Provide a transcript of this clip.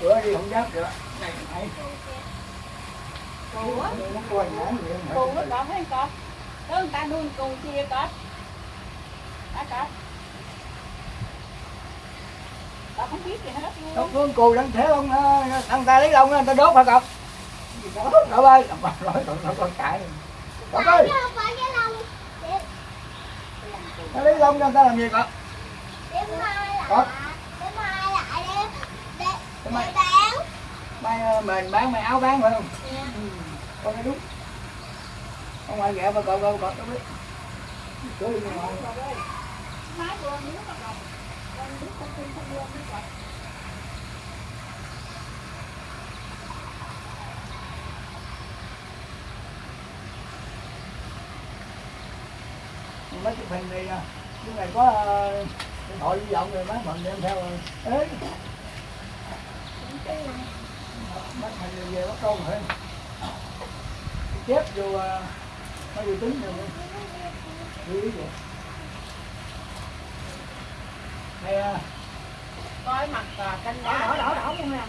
bữa đi không dám được này này Cù á. Cù nó còn mấy con. Có người ta nuôi cù chia con. Đã con. Tao không biết gì hết luôn. phương cù đang thế không thằng ta lấy lông người ta đốt hả cậu cậu ơi nói còn nó con cãi cậu ơi không nó lấy lông cho người ta làm gì cậu Đêm Đêm bán. Ờ, mình bán mai áo bán phải không? Con nói đúng không ngoài ghẹ mà cậu cậu cậu nó biết. Cứ đi ngoài Má vừa nước lòng. Con nước con tin không luôn nước vào. mấy hình thì à, lúc này có ờ, điện thoại di động rồi mấy mình đem theo rồi. Ế mấy mình thì về bắt con rồi. Chép vô ờ, mấy vi tính rồi. Lưu ý vậy đây à, Coi mặt à, canh đỏ đỏ đỏ đỏ luôn nè.